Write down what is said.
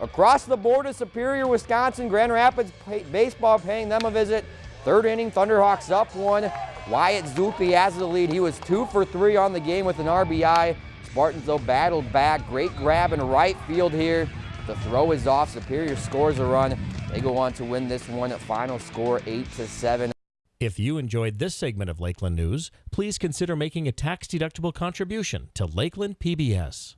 Across the board of Superior, Wisconsin, Grand Rapids pay, baseball paying them a visit. Third inning, Thunderhawks up one. Wyatt Zuppi has the lead. He was two for three on the game with an RBI. Spartans, though, battled back. Great grab in right field here. The throw is off. Superior scores a run. They go on to win this one final score 8 to 7. If you enjoyed this segment of Lakeland News, please consider making a tax-deductible contribution to Lakeland PBS.